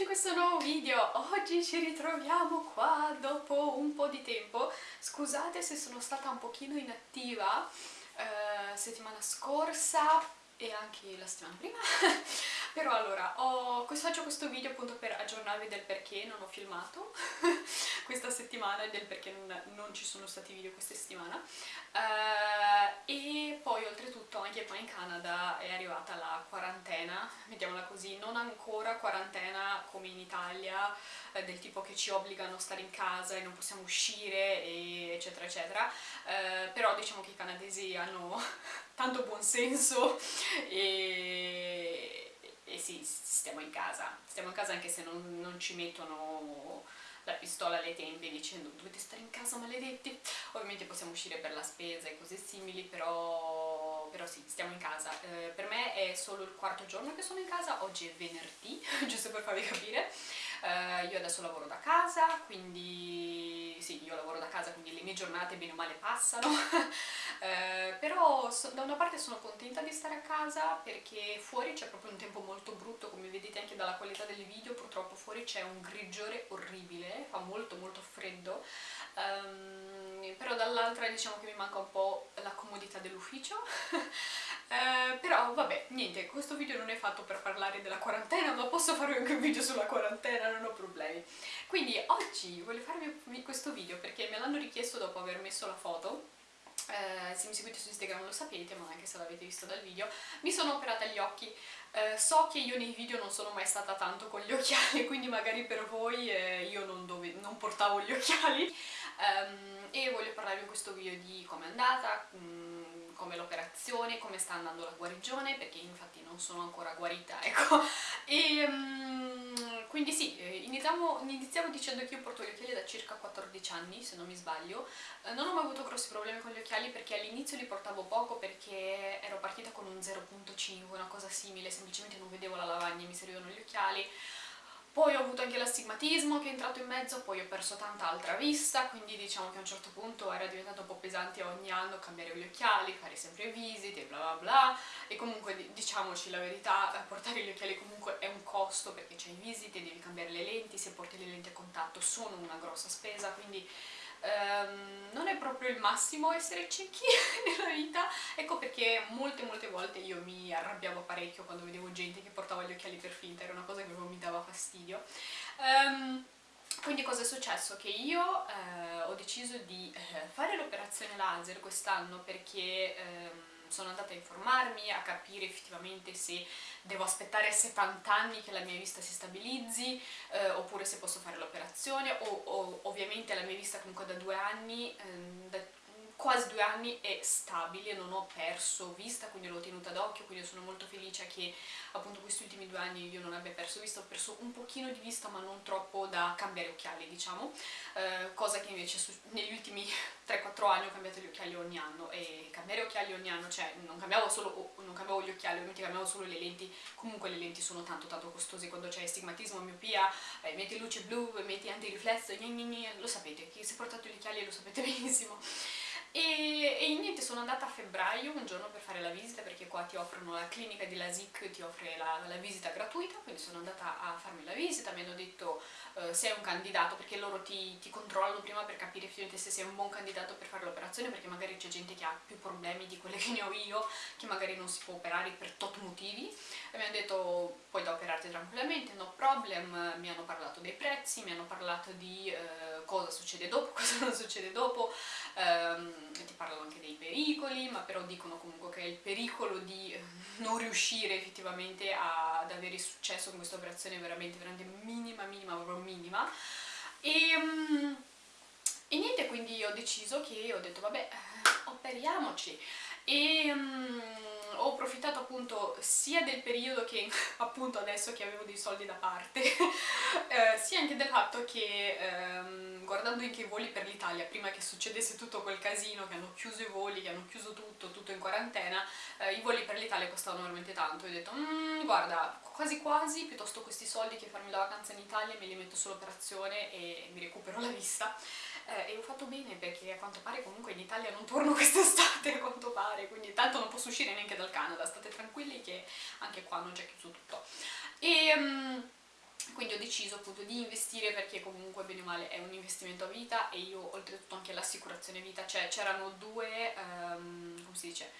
benvenuti in questo nuovo video! Oggi ci ritroviamo qua dopo un po' di tempo. Scusate se sono stata un pochino inattiva eh, settimana scorsa e anche la settimana prima però allora ho, faccio questo video appunto per aggiornarvi del perché non ho filmato questa settimana e del perché non, non, ci sono stati video questa settimana. Uh, e poi oltretutto anche qua in Canada è arrivata la quarantena mettiamola così, non ancora quarantena come in Italia eh, del tipo che ci obbligano a stare in casa e non possiamo uscire eccetera eccetera. Eh, però diciamo che i canadesi hanno tanto buon senso e, e sì, stiamo in casa. Stiamo in casa anche se non, non ci mettono la pistola alle tempie dicendo dovete stare in casa maledetti ovviamente possiamo uscire per la spesa e cose simili però, però sì, stiamo in casa. Eh, per me è solo il quarto giorno che sono in casa oggi è venerdì, giusto per farvi capire. Uh, io adesso lavoro da casa, quindi sì, io lavoro da casa, quindi le mie giornate bene o male passano, uh, però so, da una parte sono contenta di stare a casa perché fuori c'è proprio un tempo molto brutto, come vedete anche dalla qualità del video, purtroppo fuori c'è un grigiore orribile, fa molto molto freddo, um, però dall'altra diciamo che mi manca un po' la comodità dell'ufficio, Eh, però vabbè, niente, questo video non è fatto per parlare della quarantena, ma posso fare anche un video sulla quarantena, non ho problemi. Quindi oggi voglio farvi questo video perché me l'hanno richiesto dopo aver messo la foto, eh, se mi seguite su Instagram lo sapete, ma anche se l'avete visto dal video, mi sono operata gli occhi. Eh, so che io nei video non sono mai stata tanto con gli occhiali, quindi magari per voi eh, io non, dove, non, portavo gli occhiali, um, e voglio parlarvi in questo video di com'è andata, um, come l'operazione, come sta andando la guarigione, perché infatti non sono ancora guarita, ecco. E um, quindi sì, eh, iniziamo, iniziamo, dicendo che io porto gli occhiali da circa 14 anni, se non mi sbaglio. Eh, non ho mai avuto grossi problemi con gli occhiali perché all'inizio li portavo poco perché ero partita con un 0.5, una cosa simile, semplicemente non vedevo la lavagna e mi servivano gli occhiali poi ho avuto anche l'astigmatismo che è entrato in mezzo, poi ho perso tanta altra vista, quindi diciamo che a un certo punto era diventato un po' pesante ogni anno cambiare gli occhiali, fare sempre visite, bla bla bla, e comunque diciamoci la verità, eh, portare gli occhiali comunque è un costo perché c'hai visite, devi cambiare le lenti, se porti le lenti a contatto sono una grossa spesa, quindi Um, non è proprio il massimo essere ciechi nella vita, ecco perché molte molte volte io mi arrabbiavo parecchio quando vedevo gente che portava gli occhiali per finta, era una cosa che mi dava fastidio. Um, quindi cosa è successo? Che io eh, ho deciso di eh, fare l'operazione laser quest'anno perché... Ehm, sono andata a informarmi, a capire effettivamente se devo aspettare 70 anni che la mia vista si stabilizzi eh, oppure se posso fare l'operazione o, o, ovviamente la mia vista comunque da due anni, ehm, da quasi due anni è stabile, non ho perso vista, quindi l'ho tenuta d'occhio, quindi sono molto felice che appunto questi ultimi due anni io non abbia perso vista, ho perso un pochino di vista ma non troppo da cambiare occhiali diciamo, eh, cosa che invece negli ultimi 3-4 anni ho cambiato gli occhiali ogni anno. E cambiare occhiali ogni anno, cioè non cambiavo, solo, non cambiavo gli occhiali, ovviamente cambiavo solo le lenti, comunque le lenti sono tanto tanto costose. Quando c'è stigmatismo, miopia, eh, metti luce blu, metti antiriflesso, lo sapete, chi si è portato gli occhiali lo sapete benissimo. E, e, niente, sono andata a febbraio un giorno per fare la visita perché qua ti offrono la clinica di LASIK, ti offre la, la visita gratuita, quindi sono andata a farmi la visita, mi hanno detto uh, se è un candidato, perché loro ti, ti, controllano prima per capire se sei un buon candidato per fare l'operazione, perché magari c'è gente che ha più problemi di quelli che ne ho io, che magari non si può operare per tot motivi, e mi hanno detto puoi da operarti tranquillamente, no problem, mi hanno parlato dei prezzi, mi hanno parlato di uh, cosa succede dopo, cosa non succede dopo, um, ti parlano anche dei pericoli, ma però dicono comunque che il pericolo di eh, non riuscire effettivamente ad avere successo con questa operazione è veramente, veramente minima, minima, proprio minima. E, um, e niente, quindi ho deciso che ho detto vabbè, operiamoci. E um, ho approfittato appunto sia del periodo che appunto adesso che avevo dei soldi da parte, eh, sia anche del fatto che ehm, guardando anche i voli per l'Italia, prima che succedesse tutto quel casino, che hanno chiuso i voli, che hanno chiuso tutto, tutto in quarantena, eh, i voli per l'Italia costavano veramente tanto, ho detto mmm, guarda, quasi quasi, piuttosto questi soldi che farmi la vacanza in Italia me li metto sull'operazione e mi recupero la vista. Eh, e ho fatto bene perché quanto pare comunque in Italia non torno quest'estate a quanto pare, quindi tanto non posso uscire neanche dal Canada, state tranquilli che anche qua non c'è chiuso tutto. E, um, quindi ho deciso appunto di investire perché comunque bene o male è un investimento a vita e io oltretutto anche l'assicurazione vita, cioè c'erano due, um, come si dice,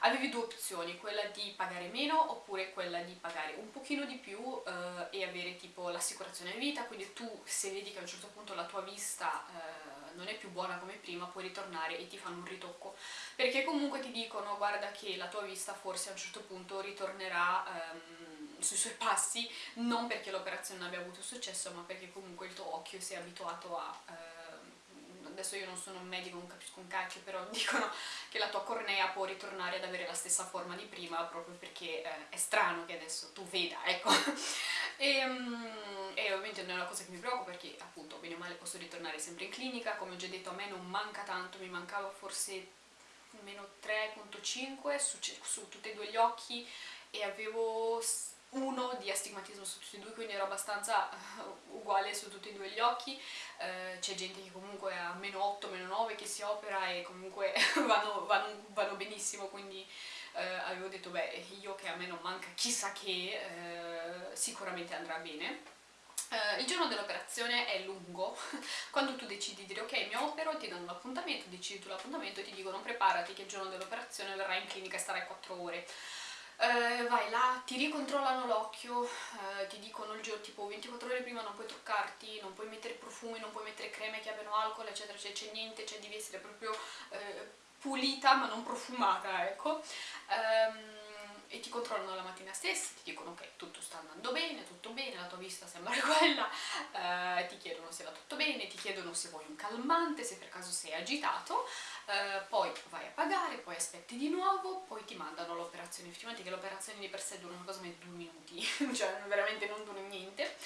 avevi due opzioni, quella di pagare meno oppure quella di pagare un pochino di più uh, e avere tipo l'assicurazione vita, quindi tu se vedi che a un certo punto la tua vista uh, non è più buona come prima puoi ritornare e ti fanno un ritocco, perché comunque ti dicono guarda che la tua vista forse a un certo punto ritornerà um, sui suoi passi, non perché l'operazione non abbia avuto successo ma perché comunque il tuo occhio si è abituato a... Uh, adesso io non sono un medico, non capisco un cacchio, però dicono che la tua cornea può ritornare ad avere la stessa forma di prima proprio perché eh, è strano che adesso tu veda, ecco. e, um, e, ovviamente non è una cosa che mi preoccupa perché appunto bene o male posso ritornare sempre in clinica, come ho già detto a me non manca tanto, mi mancava forse meno 3.5 su, su tutti e due gli occhi e avevo uno di astigmatismo su tutti e due, quindi ero abbastanza uh, uguale su tutti e due gli occhi. Uh, c'è gente che comunque ha meno 8, meno 9 che si opera e comunque vanno, vanno, vanno, benissimo, quindi uh, avevo detto beh, io che a me non manca chissà che, sicuramente andrà bene. Uh, il giorno dell'operazione è lungo, quando tu decidi di dire ok mi opero, ti danno l'appuntamento, decidi tu l'appuntamento e ti dicono preparati che il giorno dell'operazione verrai in clinica e starai 4 ore eh, vai là, ti ricontrollano l'occhio, eh, ti dicono il giorno tipo 24 ore prima non puoi toccarti, non puoi mettere profumi, non puoi mettere creme che abbiano alcol, eccetera, cioè c'è niente, cioè devi essere proprio eh, pulita ma non profumata, ecco. Um, e ti controllano la mattina stessa, ti dicono che tutto sta andando bene, tutto bene, la tua vista sembra quella, eh, ti chiedono se va tutto bene, ti chiedono se vuoi un calmante, se per caso sei agitato, eh, poi vai a pagare, poi aspetti di nuovo, poi ti mandano l'operazione, effettivamente che l'operazione di per sé dura una cosa come due minuti, cioè veramente non dura niente.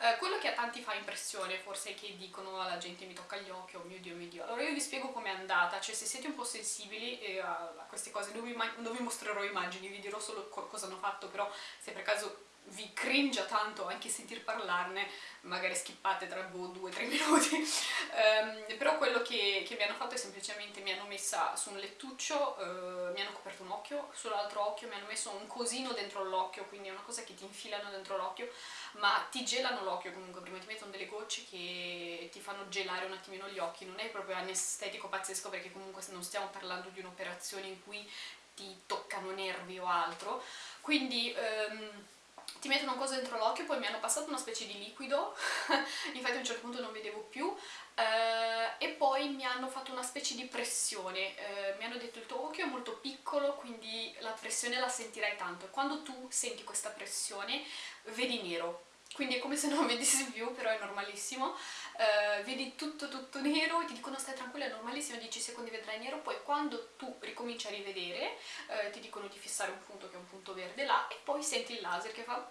Eh, quello che a tanti fa impressione forse è che dicono alla gente mi tocca gli occhi, oh mio dio, mio dio. Allora io vi spiego com'è andata, cioè se siete un po' sensibili eh, a, queste cose non vi, non vi mostrerò immagini, vi dirò solo cosa hanno fatto, però se per caso vi cringia tanto anche sentir parlarne, magari skippate tra boh, due o tre minuti, um, però quello che, che, mi hanno fatto è semplicemente mi hanno messa su un lettuccio, uh, mi hanno coperto un occhio, sull'altro occhio mi hanno messo un cosino dentro l'occhio, quindi è una cosa che ti infilano dentro l'occhio, ma ti gelano l'occhio comunque, prima ti mettono delle gocce che ti fanno gelare un attimino gli occhi, non è proprio anestetico pazzesco perché comunque non stiamo parlando di un'operazione in cui ti toccano nervi o altro, quindi... Um, ti mettono cosa dentro l'occhio, poi mi hanno passato una specie di liquido, infatti a un certo punto non vedevo più, eh, e poi mi hanno fatto una specie di pressione, eh, mi hanno detto il tuo occhio è molto piccolo, quindi la pressione la sentirai tanto, e quando tu senti questa pressione vedi nero, quindi è come se non vedessi più, però è normalissimo, uh, vedi tutto tutto nero e ti dicono stai tranquilla, è normalissimo, 10 secondi vedrai nero, poi quando tu ricominci a rivedere uh, ti dicono di fissare un punto che è un punto verde là e poi senti il laser che fa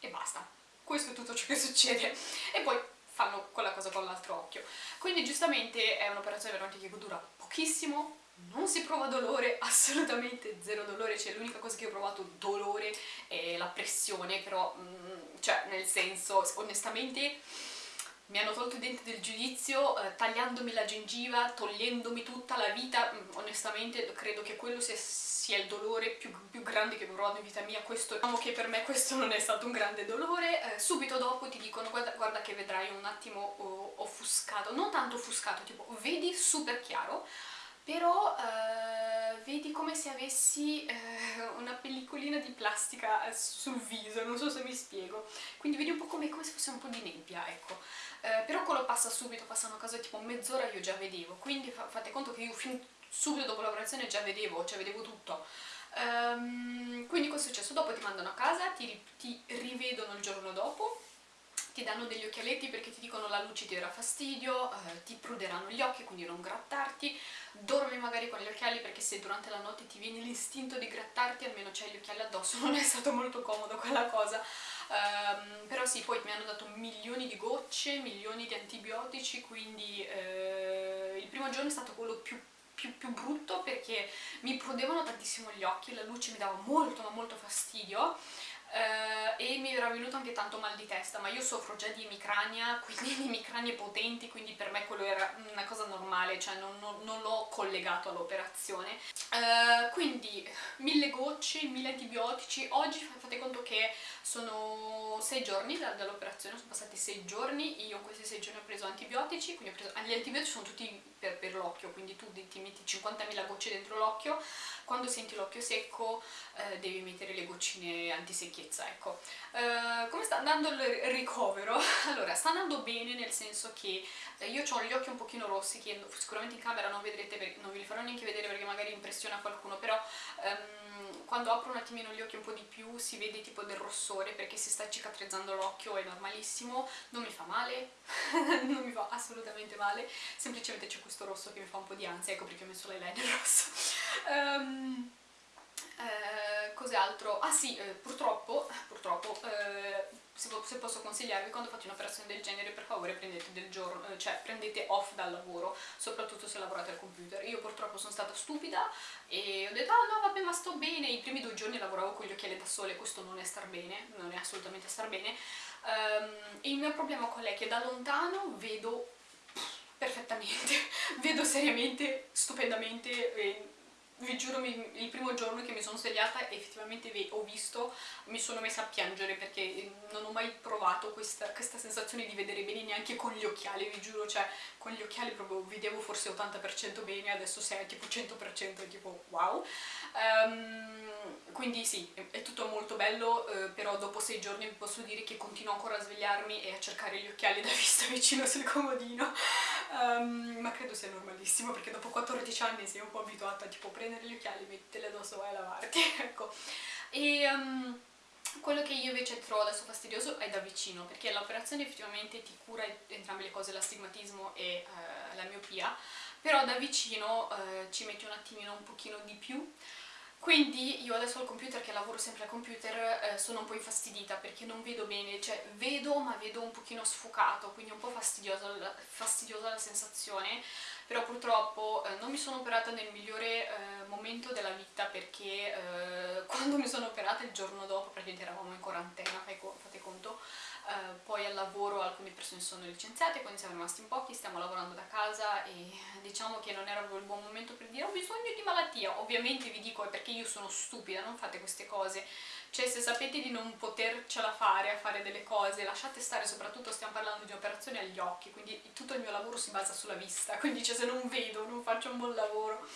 e basta. Questo è tutto ciò che succede. E poi fanno quella cosa con l'altro occhio. Quindi giustamente è un'operazione veramente che dura pochissimo, non si prova dolore, assolutamente zero dolore, cioè l'unica cosa che ho provato dolore è la pressione, però, mm, cioè, nel senso, onestamente mi hanno tolto i denti del giudizio eh, tagliandomi la gengiva, togliendomi tutta la vita, mm, onestamente credo che quello sia, sia il dolore più, più, grande che ho provato in vita mia, questo, diciamo che per me questo non è stato un grande dolore, eh, subito dopo ti dicono guarda, guarda, che vedrai un attimo oh, offuscato, non tanto offuscato, tipo vedi super chiaro, però eh, vedi come se avessi eh, una pellicolina di plastica eh, sul viso, non so se mi spiego, quindi vedi un po' come, come se fosse un po' di nebbia, ecco. Eh, però quello passa subito, passano a casa tipo mezz'ora io già vedevo, quindi fa fate conto che io fin subito dopo l'operazione già vedevo, cioè vedevo tutto. Um, quindi cosa è successo? Dopo ti mandano a casa, ti, ti rivedono il giorno dopo, ti danno degli occhialetti perché ti dicono la luce ti darà fastidio, eh, ti pruderanno gli occhi quindi non grattarti, dormi magari con gli occhiali perché se durante la notte ti viene l'istinto di grattarti almeno c'hai gli occhiali addosso, non è stato molto comodo quella cosa, um, però sì, poi mi hanno dato milioni di gocce, milioni di antibiotici, quindi eh, il primo giorno è stato quello più più, più, brutto perché mi prudevano tantissimo gli occhi, la luce mi dava molto ma molto fastidio Uh, e mi era venuto anche tanto mal di testa, ma io soffro già di emicrania, quindi di emicranie potenti, quindi per me quello era una cosa normale, cioè non, non, non l'ho collegato all'operazione. Uh, quindi mille gocce, mille antibiotici, oggi fate conto che sono sei giorni dall'operazione, sono passati sei giorni, io in questi sei giorni ho preso antibiotici, quindi ho preso, gli antibiotici sono tutti per, per l'occhio, quindi tu ti metti 50.000 gocce dentro l'occhio, quando senti l'occhio secco eh, devi mettere le goccine antisecchezza, ecco. Eh, come sta andando il ricovero? Allora, sta andando bene nel senso che eh, io ho gli occhi un pochino rossi, che sicuramente in camera non vedrete, non vi li farò neanche vedere perché magari impressiona qualcuno, però... Um, quando apro un attimino gli occhi un po' di più si vede tipo del rossore perché si sta cicatrizzando l'occhio, è normalissimo, non mi fa male, non mi fa assolutamente male, semplicemente c'è questo rosso che mi fa un po' di ansia, ecco perché ho messo l'eyeliner rosso. Um, eh, cos'altro? Ah sì, eh, purtroppo, purtroppo eh, se, se, posso consigliarvi, quando fate un'operazione del genere per favore prendete del giorno, eh, cioè prendete off dal lavoro, soprattutto se lavorate al computer. Io purtroppo sono stata stupida e ho detto ah no vabbè ma sto bene, i primi due giorni lavoravo con gli occhiali da sole, questo non è star bene, non è assolutamente star bene. Um, il mio problema qual è? Che da lontano vedo perfettamente, vedo seriamente, stupendamente vi giuro il primo giorno che mi sono svegliata effettivamente ho visto, mi sono messa a piangere perché non ho mai provato questa, questa sensazione di vedere bene neanche con gli occhiali, vi giuro, cioè con gli occhiali proprio vedevo forse 80% bene, adesso sei tipo 100% è tipo wow. Um, quindi sì, è tutto molto bello, eh, però dopo sei giorni vi posso dire che continuo ancora a svegliarmi e a cercare gli occhiali da vista vicino sul comodino, um, ma credo sia normalissimo perché dopo 14 anni sei un po' abituata a tipo prendere gli occhiali, metterli addosso e lavarti, ecco. E... Um, quello che io invece trovo adesso fastidioso è da vicino, perché l'operazione effettivamente ti cura entrambe le cose, l'astigmatismo e eh, la miopia, però da vicino eh, ci metti un attimino un pochino di più, quindi io adesso al computer, che lavoro sempre al computer, eh, sono un po' infastidita perché non vedo bene, cioè vedo ma vedo un pochino sfocato, quindi un po' fastidiosa la sensazione, però purtroppo eh, non mi sono operata nel migliore eh, momento della vita perché eh, quando mi sono operata il giorno dopo, praticamente eravamo in quarantena, fate conto, Uh, poi al lavoro alcune persone sono licenziate, quindi siamo rimasti in pochi, stiamo lavorando da casa e diciamo che non era il buon momento per dire ho bisogno di malattia, ovviamente vi dico è perché io sono stupida, non fate queste cose, cioè se sapete di non potercela fare a fare delle cose, lasciate stare, soprattutto stiamo parlando di operazioni agli occhi, quindi tutto il mio lavoro si basa sulla vista, quindi cioè, se non vedo non faccio un buon lavoro.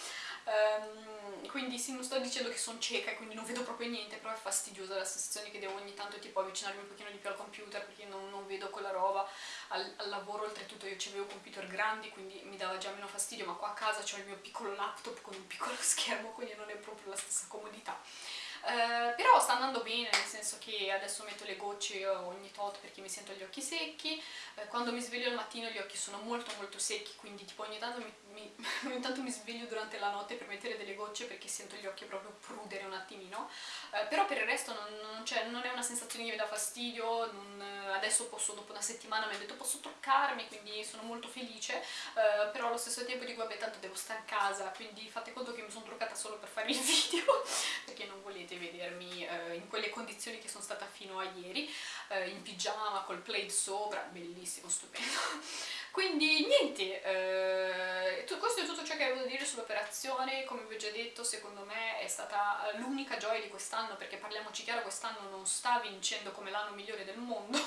Um, quindi sì, non sto dicendo che sono cieca e quindi non vedo proprio niente, però è fastidiosa la sensazione che devo ogni tanto tipo avvicinarmi un pochino di più al computer perché non, non vedo quella roba. Al, al, lavoro oltretutto io avevo computer grandi quindi mi dava già meno fastidio, ma qua a casa ho il mio piccolo laptop con un piccolo schermo quindi non è proprio la stessa comodità. Uh, però sta andando bene, nel senso che adesso metto le gocce ogni tot perché mi sento gli occhi secchi, uh, quando mi sveglio al mattino gli occhi sono molto molto secchi, quindi tipo ogni tanto mi, mi, ogni tanto mi sveglio durante la notte per mettere delle gocce perché sento gli occhi proprio prudere un attimino, uh, però per il resto non, non, non, è una sensazione che mi dà fastidio, non, adesso posso, dopo una settimana mi ha detto posso truccarmi, quindi sono molto felice, però allo stesso tempo dico vabbè tanto devo stare a casa, quindi fate conto che mi sono truccata solo per fare il video, perché non volete potete vedermi eh, in quelle condizioni che sono stata fino a ieri, eh, in pigiama, col plaid sopra, bellissimo, stupendo. Quindi niente, eh, questo è tutto ciò che avevo da dire sull'operazione, come vi ho già detto secondo me è stata l'unica gioia di quest'anno perché parliamoci chiaro quest'anno non sta vincendo come l'anno migliore del mondo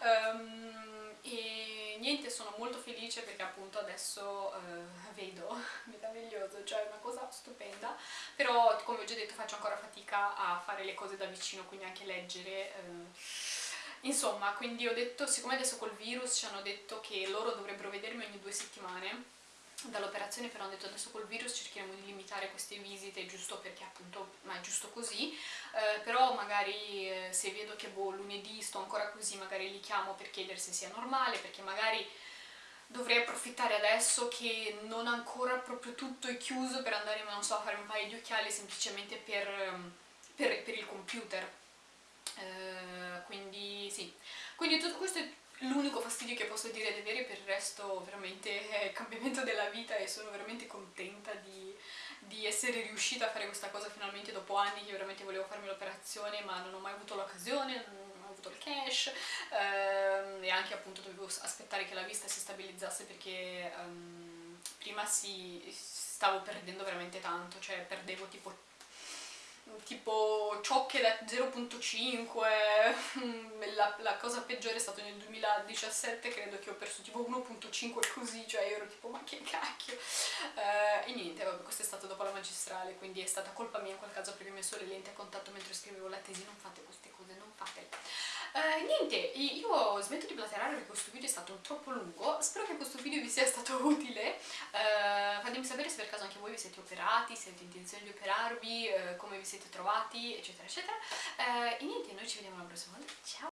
um, e niente sono molto felice perché appunto adesso uh, vedo meraviglioso, cioè una cosa stupenda però come ho già detto faccio ancora fatica a fare le cose da vicino quindi anche leggere uh, Insomma, quindi ho detto, siccome adesso col virus ci hanno detto che loro dovrebbero vedermi ogni due settimane dall'operazione però hanno detto adesso col virus cercheremo di limitare queste visite giusto perché appunto ma è giusto così. Eh, però magari eh, se vedo che boh, lunedì sto ancora così magari li chiamo per chiedere se sia normale perché magari dovrei approfittare adesso che non ancora proprio tutto è chiuso per andare non so a fare un paio di occhiali semplicemente per, ehm, per, per il computer. Eh, quindi sì, quindi tutto questo è l'unico fastidio che posso dire di avere, per il resto veramente è il cambiamento della vita e sono veramente contenta di, di essere riuscita a fare questa cosa finalmente dopo anni che veramente volevo farmi l'operazione ma non ho mai avuto l'occasione, non ho avuto il cash ehm, e anche appunto dovevo aspettare che la vista si stabilizzasse perché um, prima si, stavo perdendo veramente tanto, cioè perdevo tipo tipo ciocche da 0.5, la, la, cosa peggiore è stato nel 2017, credo che ho perso tipo 1.5 così, cioè io ero tipo ma che cacchio. Uh, e niente, vabbè, questo è stato dopo la magistrale, quindi è stata colpa mia in quel caso perché mi messo le lenti a contatto mentre scrivevo la tesi, non fate queste cose, non fatele. Uh, niente, io smetto di platerare perché questo video è stato troppo lungo, spero che questo video vi sia stato utile, uh, fatemi sapere se per caso anche voi vi siete operati, se avete intenzione di operarvi, uh, come vi siete trovati, eccetera eccetera, e niente, noi ci vediamo la prossima volta, ciao!